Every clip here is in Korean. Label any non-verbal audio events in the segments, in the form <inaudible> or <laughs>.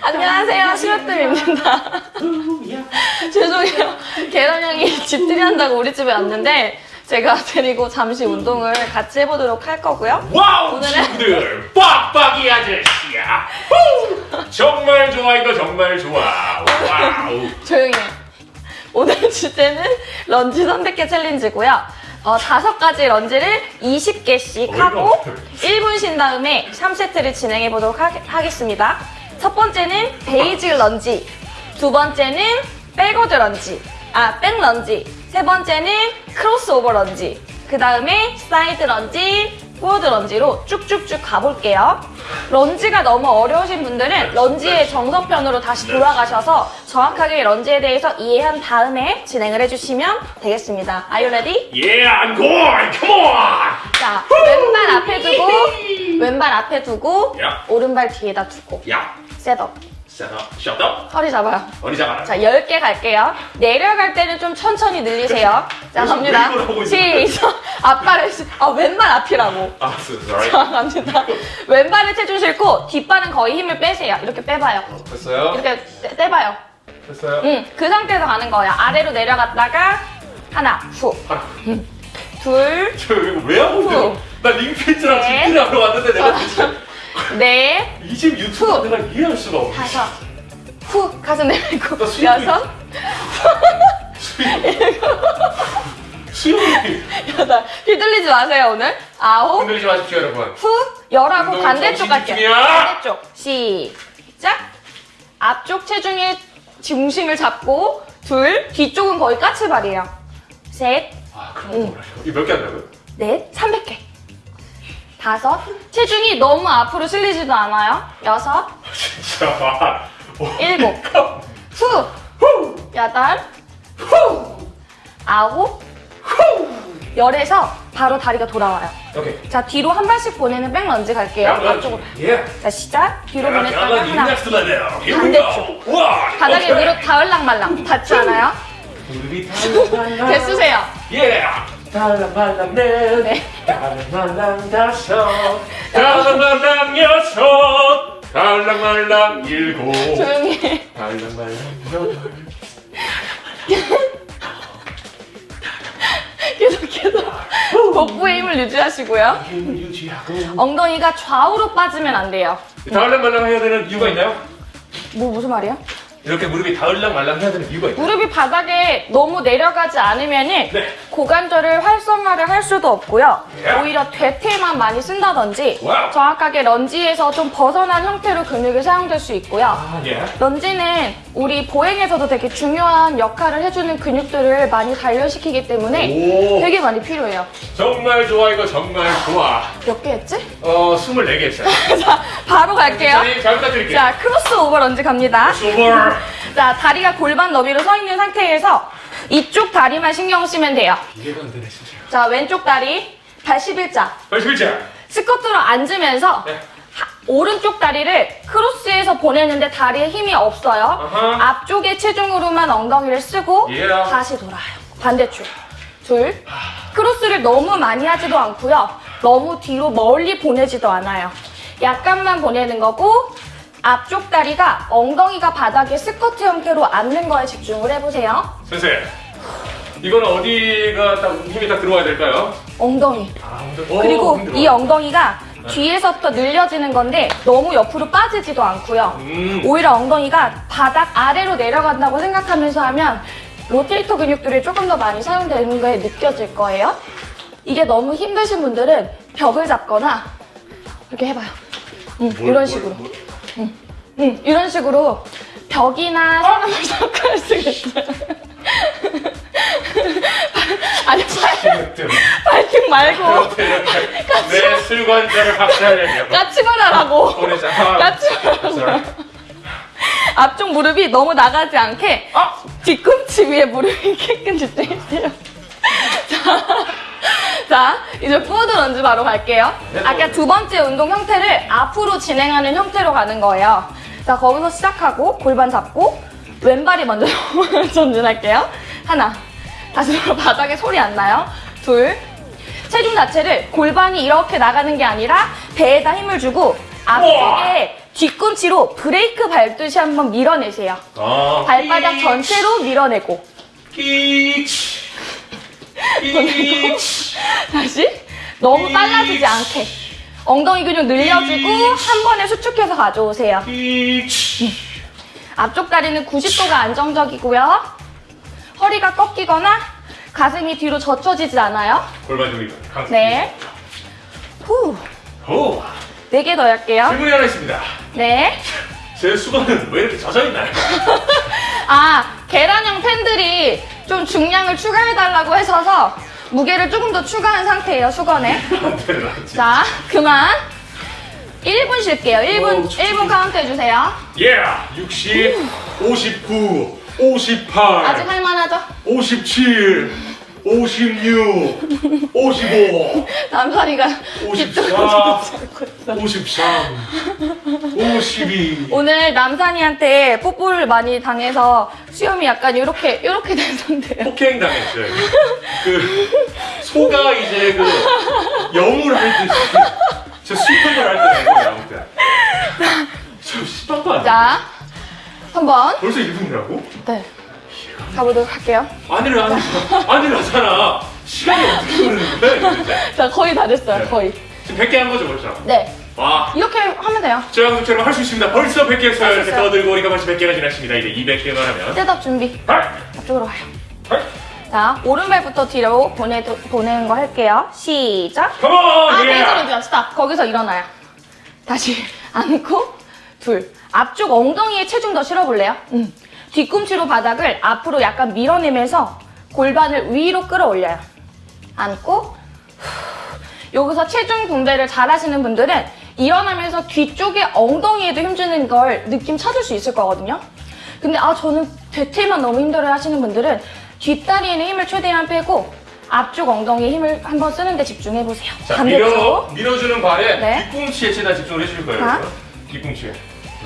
안녕하세요, 심으뜸입니다. <laughs> 죄송해요. 계란형이 집들이 한다고 우리 집에 왔는데 제가 데리고 잠시 운동을 같이 해보도록 할 거고요. wow 오늘은- 친구들 빡빡이 아저씨야 후! 정말 좋아 이거 정말 좋아 wow <laughs> 조용히 해. 오늘 주제는 런지 선택계 챌린지고요. 어, 다섯 가지 lunge를 20개씩 어이가 하고 없네. 1분 쉰 다음에 3세트를 진행해 보도록 하, 하겠습니다. 첫 번째는 basic lunge, 두 번째는 backward lunge, 아, back lunge, 세 번째는 crossover lunge, 그 다음에 side lunge, forward lunge로 쭉쭉쭉 가볼게요. lunge가 너무 어려우신 분들은 lunge의 정석편으로 다시 돌아가셔서 정확하게 lunge에 대해서 이해한 다음에 진행을 해주시면 되겠습니다. Are you ready? Yeah I'm going come on 자, 왼발 앞에 두고, <laughs> 왼발 앞에 두고, 야. 오른발 뒤에다 두고, 야 셋업. 셧업 허리 잡아요. 어디 잡아라 자, 10개 갈게요. 내려갈 때는 좀 천천히 늘리세요. 자, 갑니다. <laughs> 시작. 앞발을, 시- 아, 왼발 앞이라고. 아 so sorry 자, 갑니다. 왼발을 싣고, 뒷발은 거의 힘을 빼세요. 이렇게 빼봐요. 됐어요 이렇게 떼, 떼봐요. 됐어요 응, 그 상태에서 가는 거예요. 아래로 내려갔다가, 하나, 후. 아, 둘, 저 이거 왜 하고 있어요 후. 나 링피트랑 네. 집들이 하러 왔는데 내가 진짜 넷, 이집 유튜브 후. 내가 이해할 수가 없어 다섯, 후. 가슴 내밀고, 여섯, <laughs> 수영이 여덟. 휘둘리지 마세요, 오늘. 아홉, 흔들리지 마십시오 여러분 후. 열하고 반대쪽 갈게요. 반대쪽. 시작. 앞쪽 체중의 중심을 잡고, 둘. 뒤쪽은 거의 까치발이에요. 셋, 아 그럼 뭐라고 이거 몇개 한다고요? 넷, 300개. 다섯. 체중이 너무 앞으로 실리지도 않아요. 여섯, <laughs> 진짜 어. 일곱. 후. 여덟, 아홉, 열에서 바로 다리가 돌아와요. 오케이 자, 뒤로 한 발씩 보내는 백런지 갈게요. 앞쪽으로. 예 자, 시작. 뒤로 보냈다가 하나. 반대쪽. 와 바닥에 무릎 다을랑말랑 닿지 않아요? <laughs> 개수세요. 예 달랑말랑 넷 네. 달랑말랑 다섯 달랑말랑 여섯 달랑말랑 일곱 조용히 해. 달랑말랑 여덟 <laughs> 계속해서 <laughs> 복부의 힘을 유지하시고요. 힘을 유지하고 엉덩이가 좌우로 빠지면 안 돼요. 달랑말랑 해야 되는 이유가 있나요? 뭐 무슨 말이야? 이렇게 무릎이 닿을랑 말랑 해야 되는 이유가 있나요? 무릎이 바닥에 너무 내려가지 않으면 은 네. 고관절을 활성화를 할 수도 없고요. 예. 오히려 대퇴만 많이 쓴다든지 wow. 정확하게 lunge에서 좀 벗어난 형태로 근육이 사용될 수 있고요. 아 예. lunge는 우리 보행에서도 되게 중요한 역할을 해주는 근육들을 많이 단련시키기 때문에 오 되게 많이 필요해요. 정말 좋아 이거 정말 좋아 몇 개 했지? 어 24개 했어요 <laughs> 자, 바로 갈게요. 선생님 잘 부탁드릴게요 자, crossover lunge 갑니다. 소벌 자, 다리가 골반 너비로 서 있는 상태에서 이쪽 다리만 신경 쓰면 돼요. 이해가 안 되네 진짜 자, 왼쪽 다리 81자. 빨리 글자 스쿼트로 앉으면서 네. 하- 오른쪽 다리를 크로스해서 보내는데 다리에 힘이 없어요. 아하. 앞쪽의 체중으로만 엉덩이를 쓰고 예. 다시 돌아요. 반대쪽. 둘. 크로스를 너무 많이 하지도 않고요. 너무 뒤로 멀리 보내지도 않아요. 약간만 보내는 거고 앞쪽 다리가 엉덩이가 바닥에 스쿼트 형태로 앉는 거에 집중을 해보세요. 선생 이건 어디가 딱 힘이 딱 들어와야 될까요? 엉덩이. 아, 그리고 이 엉덩이가 뒤에서부터 늘려지는 건데 너무 옆으로 빠지지도 않고요. 음. 오히려 엉덩이가 바닥 아래로 내려간다고 생각하면서 하면 로테이터 근육들이 조금 더 많이 사용되는 게 느껴질 거예요. 이게 너무 힘드신 분들은 벽을 잡거나 이렇게 해봐요. 음, 이런 식으로. 음, 이런 식으로 벽이나 사람을 잡고 할 수가 있어요. <laughs> <laughs> 아니, 팔, 팔등 말고 내 술관절을 박살내려고 까치발 하라고. 보내자 아, 까치 sorry. 앞쪽 무릎이 너무 나가지 않게 뒤꿈치 위에 무릎이 깨끗 집중해주세요. <laughs> 자, 자, 이제 forward lunge 바로 갈게요. 아까 두 번째 운동 형태를 앞으로 진행하는 형태로 가는 거예요. 자, 거기서 시작하고 골반 잡고 왼발이 먼저 <laughs> 전진할게요. 하나, 다시 바로 바닥에 소리 안 나요. 둘, 체중 자체를 골반이 이렇게 나가는 게 아니라 배에다 힘을 주고 앞쪽에 뒤꿈치로 브레이크 밟듯이 한번 밀어내세요. 아, 발바닥 끼- 전체로 밀어내고. 끼치. 끼치. <laughs> 다시. 너무 빨라지지 않게. 엉덩이 근육 늘려주고 한 번에 수축해서 가져오세요. 끼치. 앞쪽 다리는 90도가 안정적이고요. 허리가 꺾이거나 가슴이 뒤로 젖혀지지 않아요. 골반 조이강 네. 후. 오, 네개 더 할게요. 질문이 하나 있습니다. 네. <laughs> 제 수건은 왜 이렇게 젖어 있나요? <laughs> 아, 계란형 팬들이 좀 중량을 추가해달라고 하셔서 무게를 조금 더 추가한 상태예요, 수건에. <laughs> 않지. 자, 그만. 1분 쉴게요. 1분, 어우, 진짜. 1분 카운트 해주세요. 예, 60, 59, 58, 아직 할만하죠? 57, 56, 55, 남편이가 54, 뒤쪽으로 잡고 있어. 53, 52. 오늘 남산이한테 뽀뽀를 많이 당해서 수염이 약간 이렇게 이렇게 된 상태예요. 폭행 당했어요. 그 소가 이제 그 영을 할 듯이 저 수평을 할 때는 아무튼 저 심한 거 아니야? 자, 한번 벌써 1분이라고? 네 가보도록 할게요. 아니를 안 아니라잖아. 시간이 어떻게 흐르는 거야? 이제? 자, 거의 다 됐어요. 네. 거의. 지금 100개 한 거죠, 벌써? 네, 와. 이렇게 하면 돼요. 저 형들처럼 할 수 있습니다. 벌써 100개 했어요. 이렇게. 떠들고 우리가 벌써 100개가 지났습니다. 이제 200개만 하면. setup 준비. 할! 앞쪽으로 가요. 할! 자, 오른발부터 뒤로 보내, 보내는 거 할게요. 시작. come on! 아, 예! 베이스로 stop. 거기서 일어나요. 다시 <laughs> 앉고, 둘. 앞쪽 엉덩이에 체중 더 실어볼래요? 음. 뒤꿈치로 바닥을 앞으로 약간 밀어내면서 골반을 위로 끌어올려요. 안고, 후. 여기서 체중 분배를 잘 하시는 분들은 일어나면서 뒤쪽에 엉덩이에도 힘주는 걸 느낌 찾을 수 있을 거거든요. 근데 아 저는 대퇴만 너무 힘들어 하시는 분들은 뒷다리에는 힘을 최대한 빼고 앞쪽 엉덩이에 힘을 한번 쓰는 데 집중해 보세요. 자, 밀어. 밀어주는 발에 네. 뒤꿈치에 최대한 집중을 해주실 거예요. 뒤꿈치에.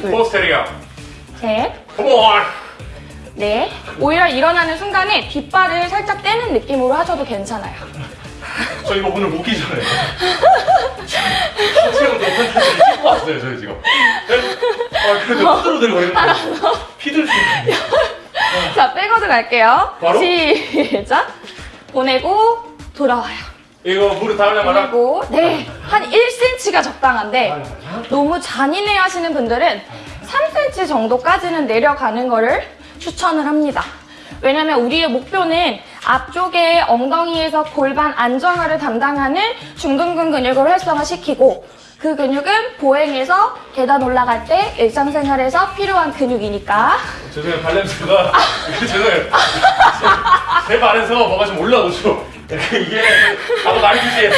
둘. 포스테리아. 셋, 컴온! 넷. 오히려 일어나는 순간에 뒷발을 살짝 떼는 느낌으로 하셔도 괜찮아요. <laughs> 저 이거 오늘 먹기 전에. 체험 컨텐츠를 찍고 왔어요, 저희 지금. 네? 아, 그래도 후들후들 거리는 거. 피들 좀. 자, backward 갈게요. 바로? 시작. 보내고 돌아와요. 이거 무릎 닿으려마나? 보내고 네, 한 1cm가 적당한데 너무 잔인해 하시는 분들은 3cm 정도까지는 내려가는 거를 추천을 합니다. 왜냐면 우리의 목표는 앞쪽에 엉덩이에서 골반 안정화를 담당하는 중둔근 근육을 활성화시키고 그 근육은 보행에서 계단 올라갈 때 일상생활에서 필요한 근육이니까 죄송해요, 발냄새가. <laughs> 죄송해요. 제, 제 발에서 뭐가 좀 올라오죠. 이게, 아까 말했듯이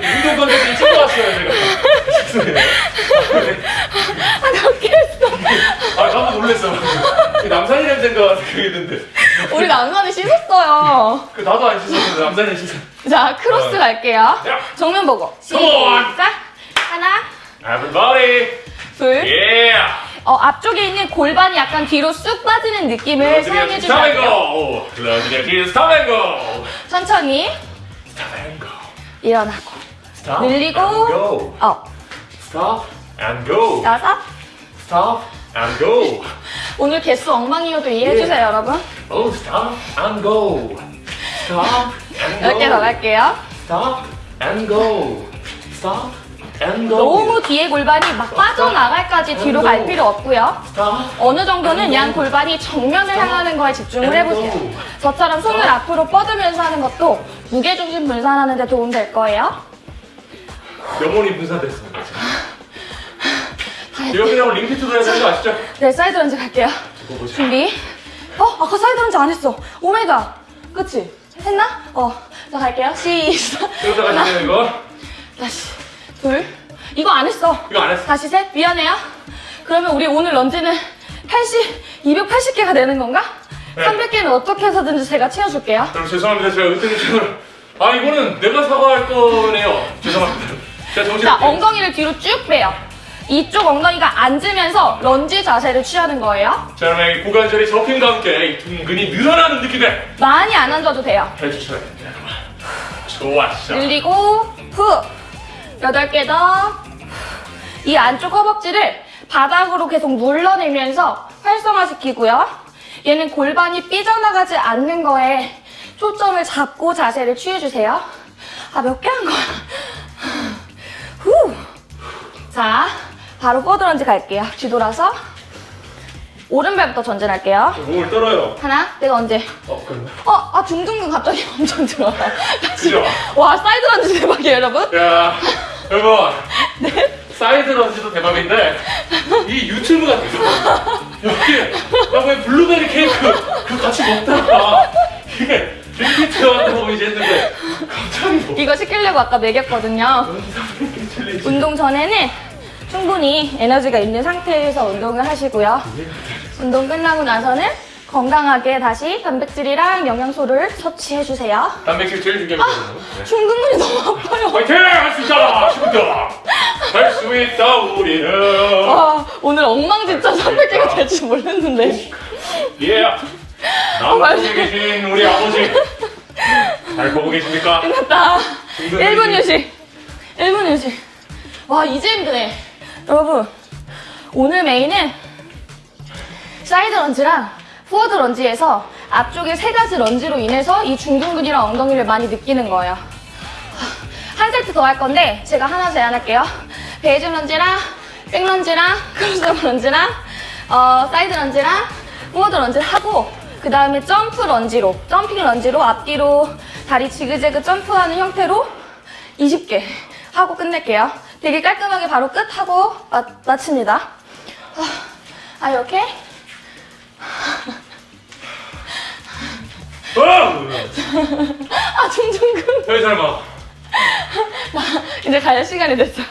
운동 컨텐츠를 찍고 왔어요, 제가. 죄송해요. 아, 몇개 했어. 아, 깜짝 놀랐어. 방금. 남산이 냄새인가 생각했는데. 우리 남산이 씻었어요. 그 나도 안 씻었는데 남산이 씻어. 자, 크로스 어. 갈게요. 야. 정면 보고. 시작. 하나, Everybody, 둘. yeah. 어, 앞쪽에 있는 골반이 약간 뒤로 쑥 빠지는 느낌을 사용해 주셔야 돼요. 스타뱅고. 천천히 스타뱅고. 일어나고. Stop 늘리고. 어, Stop and go. 여섯. Stop and go. 오늘 개수 엉망이어도 이해해 예. 주세요, 여러분. Oh, stop and go. Stop and go. 몇개더 갈게요. Stop and go. Stop. 너무 뒤에 골반이 막 빠져나갈까지 뒤로 갈 필요 없고요. 어느 정도는 양 골반이 정면을 향하는 거에 집중을 해보세요. 저처럼 손을 앞으로 뻗으면서 하는 것도 무게중심 분산하는 데 도움 될 거예요. 영혼이 분산됐습니다. 이거 그냥 링피트도 해야 되는 거 아시죠? 네, side lunge 갈게요. 준비. 어, 아까 side lunge 안 했어. oh my god. 그치? 했나? 어. 자, 갈게요. 시작. 여기다 가시네요, 이거. 다시. 둘. 이거 안 했어. 이거 안 했어. 다시 셋. 미안해요. 그러면 우리 오늘 lunge는 80, 280개가 되는 건가? 네. 300개는 어떻게 해서든지 제가 채워줄게요. 그럼 죄송합니다. 제가 은퇴적으로. 아, 이거는 내가 사과할 거네요. 죄송합니다. 제가 정신 자, 엉덩이를 뒤로 쭉 빼요. 이쪽 엉덩이가 앉으면서 런지 자세를 취하는 거예요. 자, 그러면 이 고관절이 접힘과 함께 이 둥근이 늘어나는 느낌에 많이 안 앉아도 돼요. 해주셔야 됩니다. 좋았어. 늘리고 후 여덟 개 더. 이 안쪽 허벅지를 바닥으로 계속 눌러내면서 활성화시키고요. 얘는 골반이 삐져나가지 않는 거에 초점을 잡고 자세를 취해주세요. 아, 몇 개 한 거야? 후. 자, 바로 포드런지 갈게요. 뒤돌아서. 오른발부터 전진할게요. 몸을 떨어요. 하나, 내가 언제? 어, 그럼. 어, 아, 중등근 갑자기 <laughs> 엄청 들어와. 그죠? 와, side lunge 대박이에요, 여러분. 야, 여러분. side lunge도 대박인데 이 유튜브가 대박. 여기 나왜 블루베리 케이크 그 같이 먹다가 이게 링피트 한다고 이제 했는데 갑자기 뭐 이거 시키려고 아까 먹였거든요. 운동 전에는 충분히 에너지가 있는 상태에서 운동을 하시고요. 운동 끝나고 나서는 건강하게 다시 단백질이랑 영양소를 섭취해주세요. 단백질 제일 중요하거든요. 네. 중둔근이 너무 아파요. 화이팅! 할 수 있다! 친구들! 할수 있다 우리는 와, 오늘 엉망진짜 300개가 될 줄 몰랐는데. 예! <laughs> 남쪽에 계신 우리 아버지 잘 보고 계십니까? 끝났다. 중둔근이 1분 휴식. 1분 휴식. 와, 이제 힘드네. 여러분, 오늘 메인은 side lunge랑 forward lunge에서 앞쪽에 세 가지 lunge로 인해서 이 중둔근이랑 엉덩이를 많이 느끼는 거예요. 한 세트 더 할 건데 제가 하나 제안할게요. 베이징 런지랑 백 런지랑 크로스업 런지랑 어, side lunge랑 forward lunge를 하고 그 다음에 jump lunge로 jumping lunge로 앞뒤로 다리 지그재그 점프하는 형태로 20개 하고 끝낼게요. 되게 깔끔하게 바로 끝하고 마, 마칩니다. 아, 아 이렇게 어! <laughs> 아 중중근 별 설마 이제 갈 시간이 됐어요.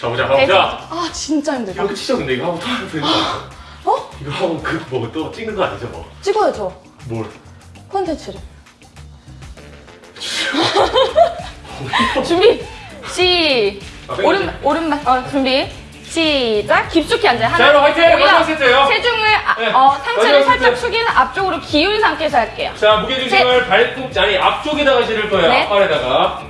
가보자 가보자 아 진짜 힘들다. 이거 치죠 근데 이거 하고 또 하면 되는? <gasps> 어? 이거 하고 그뭐또 찍는 거 아니죠 뭐? 찍어야죠. 뭘? 콘텐츠를. <laughs> <laughs> 준비. 시. 아, 오른 오른발. 어 준비. 시작. 깊숙이 앉아요. 자 여러분 화이팅! 마지막 세트예요 체중을 아, 네, 어, 상체를 살짝. 숙인 앞쪽으로 기운 상태에서 할게요. 자 무게중심을 아니 앞쪽에다가 실을 거예요 네. 앞발에다가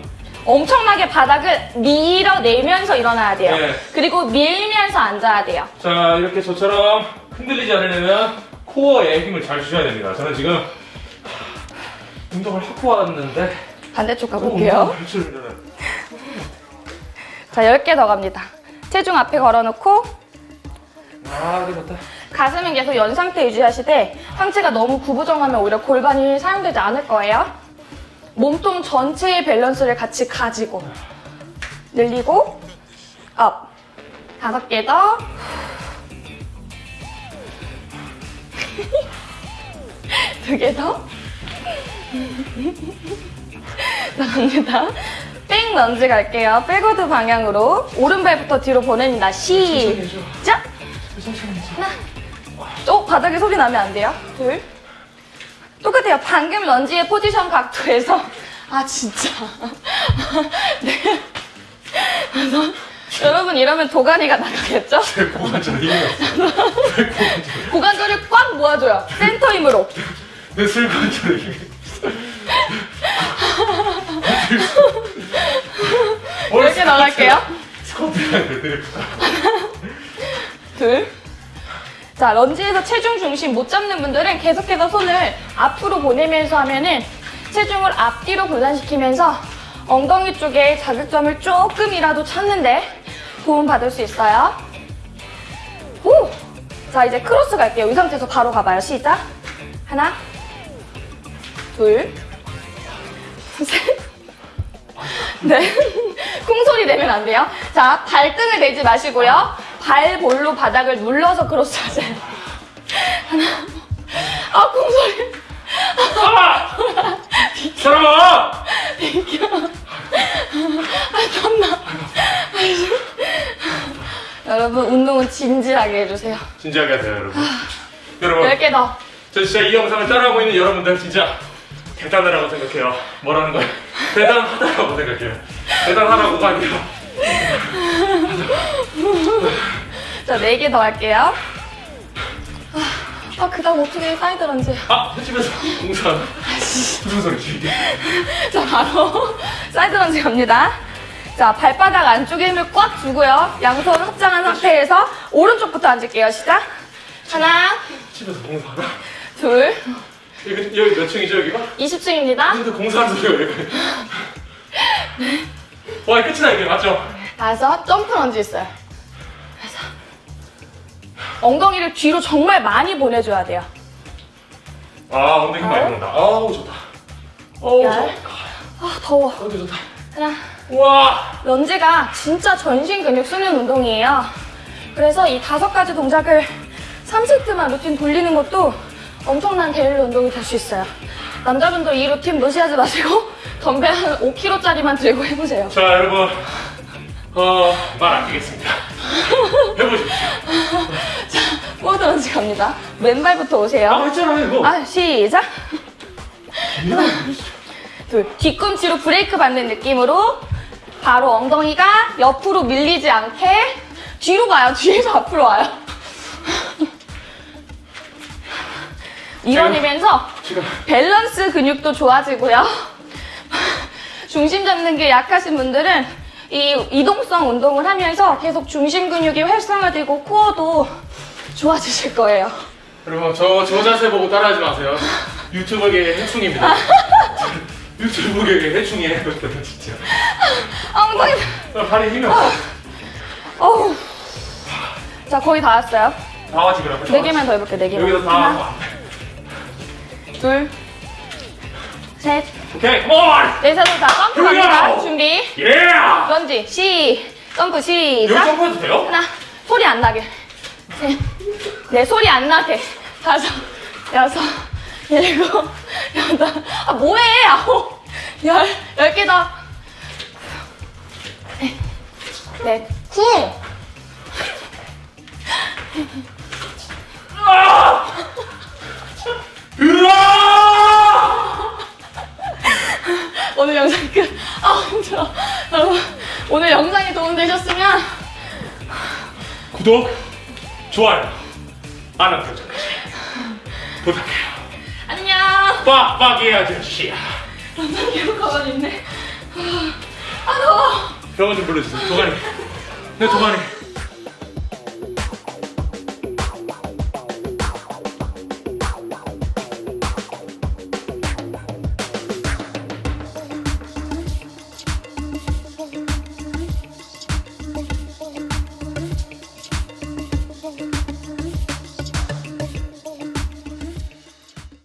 엄청나게 바닥을 밀어내면서 일어나야 돼요. 네. 그리고 밀면서 앉아야 돼요. 자 이렇게 저처럼 흔들리지 않으려면 코어에 힘을 잘 주셔야 됩니다 저는 지금 하, 운동을 하고 왔는데 반대쪽 또 가볼게요. 자, 10개 더 갑니다. 체중 앞에 걸어놓고 아 가슴은 계속 연 상태 유지하시되 상체가 너무 구부정하면 오히려 골반이 사용되지 않을 거예요. 몸통 전체의 밸런스를 같이 가지고 늘리고 up 다섯 개 더. <laughs> 두 개 더. <laughs> 자, 갑니다. back lunge 갈게요. backward 방향으로 오른발부터 뒤로 보냅니다. 시작! 하나. 어, 바닥에 소리 나면 안 돼요. 둘. 똑같아요. 방금 lunge의 포지션 각도에서. 아, 진짜. <laughs> 네. 그래서 여러분 이러면 도가니가 나가겠죠? 제 고관절 힘이 없어 고관절 고관절을 꽉 모아줘요. 센터 힘으로. 내 슬관절에 힘이 없어 이렇게 나갈게요. squat랑 deadlift 둘. 자, lunge에서 체중 중심 못 잡는 분들은 계속해서 손을 앞으로 보내면서 하면은 체중을 앞뒤로 분산시키면서 엉덩이 쪽에 자극점을 조금이라도 찾는데 도움 받을 수 있어요. 오! 자, 이제 cross 갈게요. 이 상태에서 바로 가봐요. 시작. 하나, 둘, 셋, <laughs> 네. 쿵 소리 내면 안 돼요. 자, 발등을 내지 마시고요. 발볼로 바닥을 눌러서 크로스 하세요. 하나. 아, 콩소리. 아! 사람아! 여러분, 운동은 진지하게 해주세요. 진지하게 하세요 여러분 여러분 10개 더. 저 진짜 이 영상을 따라하고 있는 여러분들 진짜 대단하다고 생각해요 뭐라는 거예요? 대단하다고 생각해요 대단하다고가 아니라 자, 4개 더 할게요. 아, 그 다음 어떻게 side lunge. 아! 횟집에서 공사하는 무슨 소리지 이게 자, 바로 side lunge 갑니다. 자, 발바닥 안쪽에 힘을 꽉 주고요. 양손 합장한 상태에서 오른쪽부터 앉을게요. 시작. 하나, 집에서 공사 하나? 둘, 여기, 여기 몇 층이죠 여기가? 20층입니다. 근데 공사하는 소리가 왜 그래? 와 끝이다 이게 맞죠? 다섯, 점프 런지 있어요. 그래서 엉덩이를 뒤로 정말 많이 보내줘야 돼요. 아 엉덩이 힘 많이 들어온다 아우 좋다 어우 열. 아, 더워. 어디 좋다 하나, 우와 런지가 진짜 전신 근육 쓰는 운동이에요. 그래서 이 다섯 가지 동작을 3세트만 루틴 돌리는 것도 엄청난 daily 운동이 될 수 있어요. 남자분들 이 루틴 무시하지 마시고 <laughs> 덤벨 한 5kg짜리만 들고 해보세요. 자 여러분 어, 말 아끼겠습니다 해보십시오 forward <laughs> lunge 갑니다. 왼발부터 아 오세요. 했잖아요 이거 아, 시작. 하나, <laughs> 둘. 뒤꿈치로 브레이크 받는 느낌으로 바로 엉덩이가 옆으로 밀리지 않게 뒤로 가요. 뒤에서 앞으로 와요. 지금 밸런스 근육도 좋아지고요. 중심 잡는 게 약하신 분들은 이 이동성 운동을 하면서 계속 중심 근육이 활성화되고 코어도 좋아지실 거예요. 여러분 저, 저 자세 보고 따라하지 마세요 유튜버계의 해충입니다 <laughs> 유튜브계의 해충이에요 <laughs> 진짜 엉덩이. 나 발에 힘이 없어 어우. 자, 거의 다 왔어요. 다 와지 그러면 네 개만 더 해볼게요, 네 개만. 여기서 다 하나, 둘, 셋, 오케이 컴온 넷에서 다 점프. 갑니다. 준비. 예 런지, 시, 점프, 여기 시작. 점프해도 돼요? 하나, 소리 안 나게. 셋, 네, 소리 안 나게. 다섯, 여섯, 일곱, 여덟. 아, 뭐해? 아홉, 열, 열개 더. 넷, 넷, 쿵. 으아 오늘 영상 끝. 아, 힘들어. 여러분, 오늘 영상이 도움되셨으면 구독 좋아요 알람 설정까지 부탁해요 안녕. 빡빡 이 아저씨야 계속 가만히 있네. 아, 더워. 병원 좀 불러주세요 도가니 내 도가니